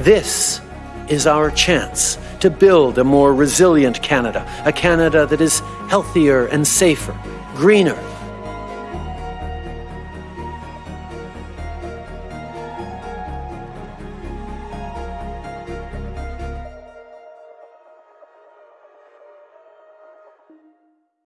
This is our chance to build a more resilient Canada, a Canada that is healthier and safer, greener,